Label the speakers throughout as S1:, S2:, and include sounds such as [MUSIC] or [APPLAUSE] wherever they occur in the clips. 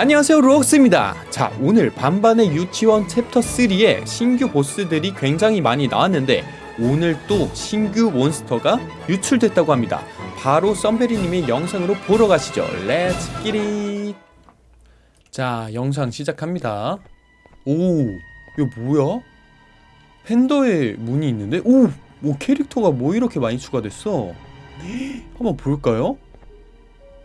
S1: 안녕하세요 로옥스입니다. 자 오늘 반반의 유치원 챕터 3에 신규 보스들이 굉장히 많이 나왔는데 오늘 또 신규 몬스터가 유출됐다고 합니다. 바로 썸베리님의 영상으로 보러 가시죠. let's get it 자 영상 시작합니다. 오 이거 뭐야? 팬더에 문이 있는데? 오! 오 캐릭터가 뭐 이렇게 많이 추가됐어? 한번 볼까요?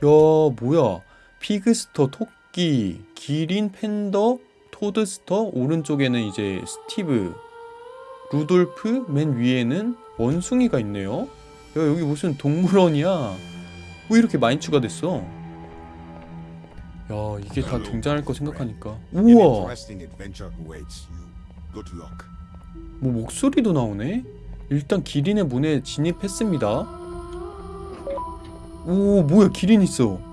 S1: 야 뭐야? 피그스터 토끼 기린 팬더 토드스터 오른쪽에는 이제 스티브 루돌프 맨 위에는 원숭이가 있네요. 야 여기 무슨 동물원이야? 뭐 이렇게 많이 추가됐어? 야 이게 다 등장할 거 생각하니까. 우와. 뭐 목소리도 나오네? 일단 기린의 문에 진입했습니다. 오 뭐야 기린 있어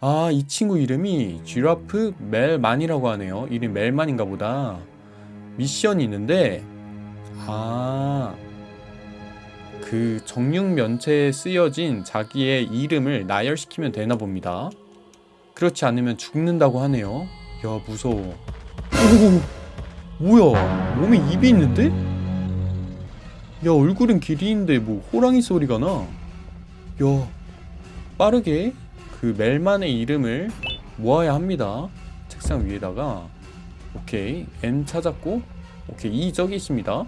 S1: 아 이 친구 이름이 쥐라프 멜만이라고 하네요. 이름 멜만인가 보다. 미션이 있는데 아 그 정육 면체에 쓰여진 자기의 이름을 나열시키면 되나 봅니다. 그렇지 않으면 죽는다고 하네요. 야 무서워. 오 뭐야? 몸에 입이 있는데? 야 얼굴은 기린인데 뭐 호랑이 소리가 나? 야 빠르게 그 멜만의 이름을 모아야 합니다. 책상 위에다가. 오케이. N 찾았고 오케이. E 저기 있습니다.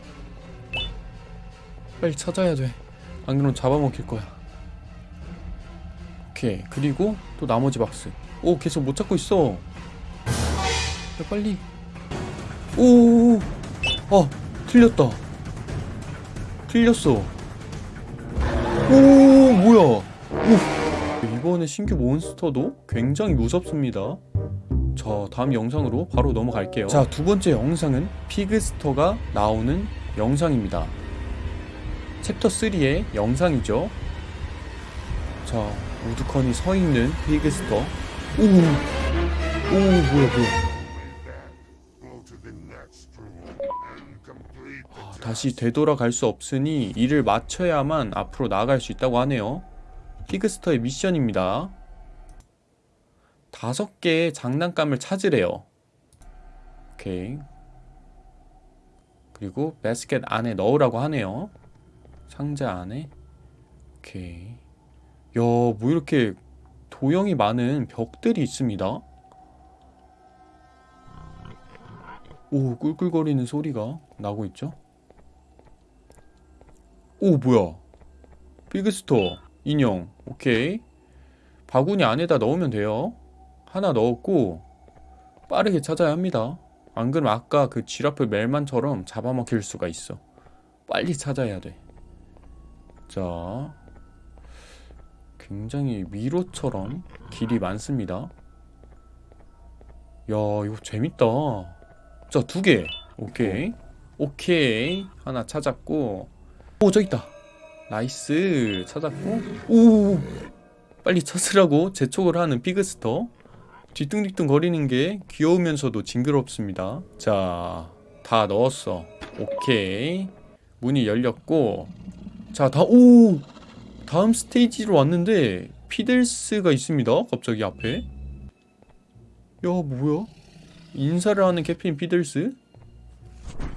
S1: 빨리 찾아야 돼 안 그러면 잡아먹힐 거야. 오케이. 그리고 또 나머지 박스. 오 계속 못 찾고 있어. 야 빨리. 오, 아, 틀렸다. 틀렸어. 오, 뭐야. 오. 이번에 신규 몬스터도 굉장히 무섭습니다. 자, 다음 영상으로 바로 넘어갈게요. 자, 두 번째 영상은 피그스터가 나오는 영상입니다. 챕터 3의 영상이죠. 자, 우두커니 서 있는 피그스터. 오, 오, 뭐야, 뭐야. 아, 다시 되돌아갈 수 없으니 이를 맞춰야만 앞으로 나아갈 수 있다고 하네요. 피그스터의 미션입니다. 다섯 개의 장난감을 찾으래요. 오케이. 그리고 바스켓 안에 넣으라고 하네요. 상자 안에. 오케이. 야, 뭐 이렇게 도형이 많은 벽들이 있습니다. 오, 꿀꿀거리는 소리가 나고 있죠? 오, 뭐야? 비그스터 인형. 오케이. 바구니 안에다 넣으면 돼요. 하나 넣었고 빠르게 찾아야 합니다. 안 그러면 아까 그 지라프 멜만처럼 잡아먹힐 수가 있어. 빨리 찾아야 돼. 자, 굉장히 미로처럼 길이 많습니다. 야, 이거 재밌다. 자, 두 개. 오케이. 오케이. 하나 찾았고. 오, 저 있다. nice. 찾았고. 오! 빨리 찾으라고 재촉을 하는 피그스터. 뒤뚱뒤뚱 거리는 게 귀여우면서도 징그럽습니다. 자, 다 넣었어. 오케이. 문이 열렸고. 자, 다, 오! 다음 스테이지로 왔는데, 피들스가 있습니다. 갑자기 앞에. 야, 뭐야? 인사를 하는 캡틴 피들스?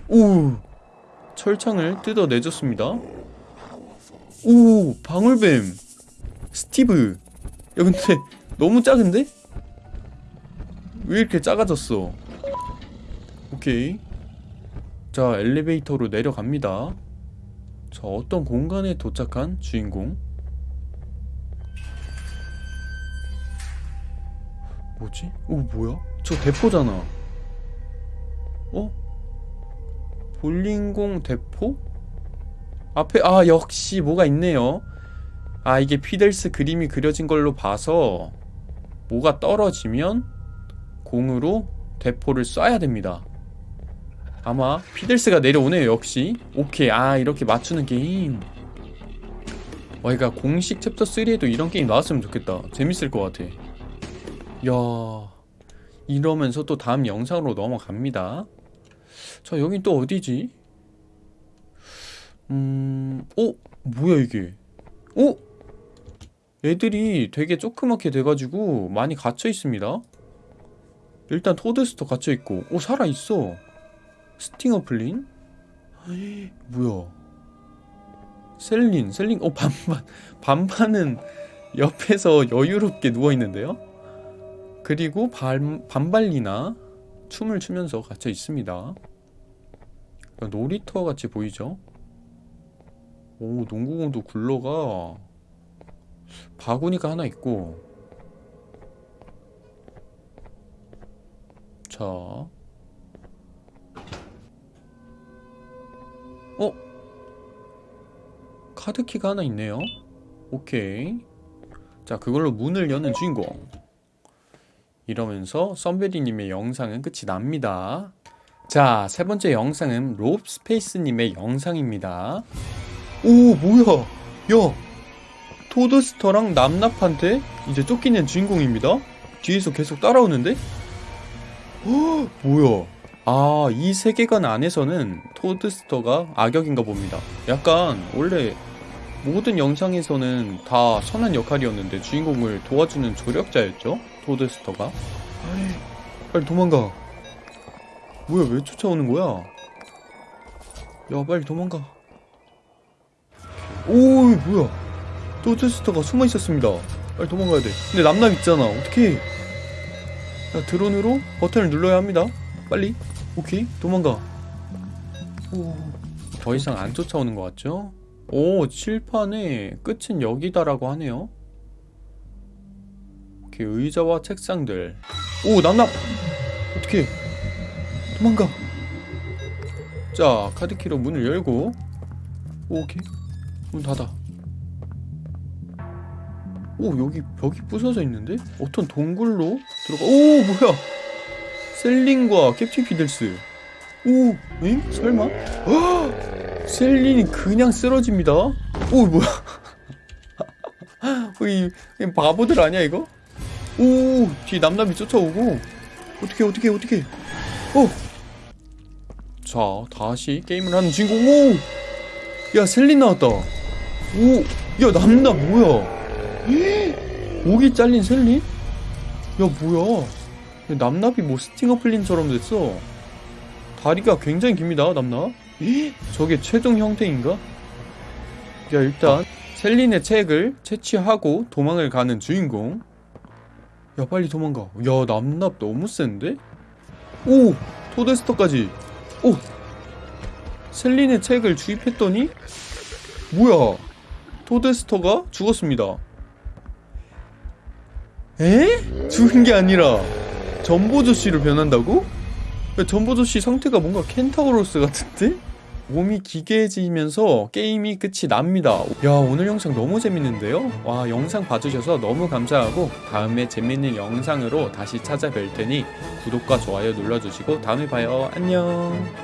S1: 오! 철창을 뜯어내줬습니다. 오! 방울뱀! 스티브! 야, 근데 [LAUGHS] 너무 작은데? 왜 이렇게 작아졌어? 오케이. 자, 엘리베이터로 내려갑니다. 자, 어떤 공간에 도착한 주인공? 뭐지? 오, 뭐야? 저 대포잖아. 어? 볼링공 대포? 앞에 아 역시 뭐가 있네요. 아 이게 피델스 그림이 그려진 걸로 봐서 뭐가 떨어지면 공으로 대포를 쏴야 됩니다. 아마 피들스가 내려오네요 역시 오케이 아 이렇게 맞추는 게임 와 그러니까 공식 챕터 3에도 이런 게임 나왔으면 좋겠다 재밌을 것 같아 야 이러면서 또 다음 영상으로 넘어갑니다 자 여긴 또 어디지? 음... 어? 뭐야 이게? 어? 애들이 되게 조그맣게 돼가지고 많이 갇혀 있습니다. 일단 토드스터 갇혀 있고, 오 살아 있어. 스팅어 플린? 에이, 뭐야? 셀린, 셀린, 어 반반, [LAUGHS] 반반은 옆에서 여유롭게 누워 있는데요. 그리고 반 반발리나 춤을 추면서 갇혀 있습니다. 놀이터 같이 보이죠? 오 농구공도 굴러가. 바구니가 하나 있고. 자. 어? 카드키가 하나 있네요. 오케이. 자 그걸로 문을 여는 주인공. 이러면서 썸베리님의 영상은 끝이 납니다. 자 세 번째 영상은 롭스페이스님의 영상입니다 오 뭐야? 야 토드스터랑 남납한테 이제 쫓기는 주인공입니다. 뒤에서 계속 따라오는데? 헉, 뭐야? 아 이 세계관 안에서는 토드스터가 악역인가 봅니다. 약간 원래 모든 영상에서는 다 선한 역할이었는데 주인공을 도와주는 조력자였죠 토드스터가. 빨리 도망가. 뭐야 왜 쫓아오는 거야? 야 빨리 도망가 오 뭐야. 토드스터가 숨어 있었습니다. 빨리 도망가야 돼. 근데 남남 있잖아. 자 드론으로 버튼을 눌러야 합니다. 빨리. 오케이. 도망가. 오, 더 이상 안 쫓아오는 것 같죠? 오 칠판에 끝은 여기다라고 하네요. 오케이. 의자와 책상들. 오 남남. 어떻게 도망가. 자 카드키로 문을 열고. 오, 오케이 문 닫아. 오 여기 벽이 부서져 있는데? 어떤 동굴로 들어가 오 뭐야! 셀린과 캡틴 피들스. 오 엥? 설마? 헉! 셀린이 그냥 쓰러집니다? 오 뭐야! 어, [LAUGHS] 이, 이 바보들 아니야 이거? 오 뒤에 남남이 쫓아오고. 어떻게 어떻게 어떻게? 어. 자 다시 게임을 하는 주인공. 오 야 셀린 나왔다 오 야 남남 뭐야 목이 잘린 셀린? 야 뭐야 남납이 뭐 스팅어 플린처럼 됐어 다리가 굉장히 깁니다 남납 저게 최종 형태인가? 야 일단 셀린의 책을 채취하고 도망을 가는 주인공 야 빨리 도망가 야 남납 너무 센데? 오! 토데스터까지 오! 셀린의 책을 주입했더니 뭐야 토데스터가 죽었습니다 에? 죽은 게 아니라 전보조씨로 변한다고? 야, 전보조씨 상태가 뭔가 켄타우로스 같은데? 몸이 기괴해지면서 게임이 끝이 납니다 야 오늘 영상 너무 재밌는데요? 와 영상 봐주셔서 너무 감사하고 다음에 재밌는 영상으로 다시 찾아뵐 테니 구독과 좋아요 눌러주시고 다음에 봐요 안녕